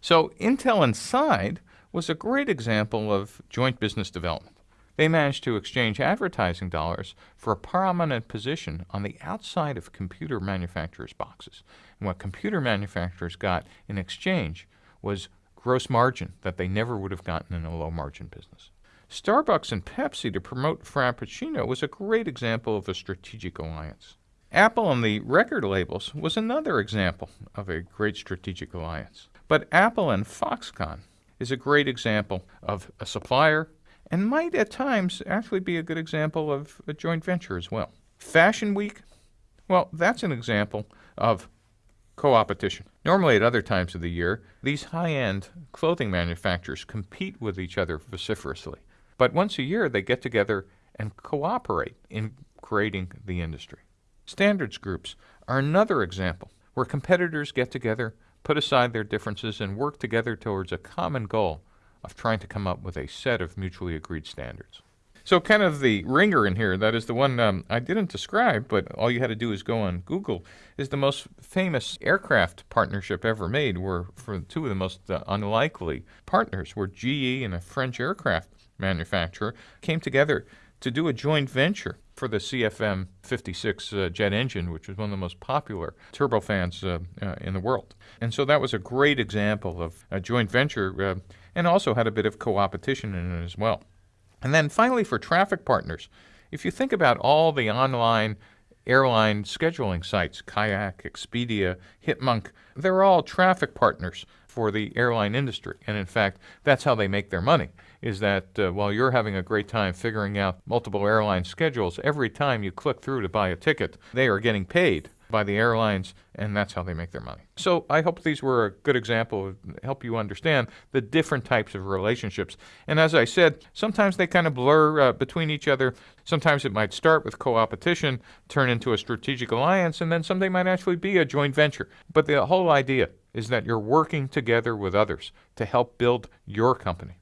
So Intel Inside was a great example of joint business development. They managed to exchange advertising dollars for a prominent position on the outside of computer manufacturers' boxes. And what computer manufacturers got in exchange was gross margin that they never would have gotten in a low margin business. Starbucks and Pepsi to promote Frappuccino was a great example of a strategic alliance. Apple and the record labels was another example of a great strategic alliance. But Apple and Foxconn is a great example of a supplier and might at times actually be a good example of a joint venture as well. Fashion Week, well, that's an example of co-opetition. Normally, at other times of the year, these high-end clothing manufacturers compete with each other vociferously. But once a year, they get together and cooperate in creating the industry. Standards groups are another example where competitors get together, put aside their differences, and work together towards a common goal of trying to come up with a set of mutually agreed standards. So, kind of the ringer in here, that is the one um, I didn't describe, but all you had to do is go on Google, is the most famous aircraft partnership ever made, were for two of the most uh, unlikely partners, were GE and a French aircraft manufacturer came together to do a joint venture for the CFM 56 uh, jet engine, which was one of the most popular turbofans uh, uh, in the world. And so that was a great example of a joint venture uh, and also had a bit of co-opetition in it as well. And then finally, for traffic partners, if you think about all the online airline scheduling sites, Kayak, Expedia, Hipmunk, they're all traffic partners for the airline industry. And in fact, that's how they make their money, is that uh, while you're having a great time figuring out multiple airline schedules, every time you click through to buy a ticket, they are getting paid by the airlines, and that's how they make their money. So I hope these were a good example of help you understand the different types of relationships. And as I said, sometimes they kind of blur uh, between each other. Sometimes it might start with co-opetition, turn into a strategic alliance, and then someday might actually be a joint venture. But the whole idea is that you're working together with others to help build your company.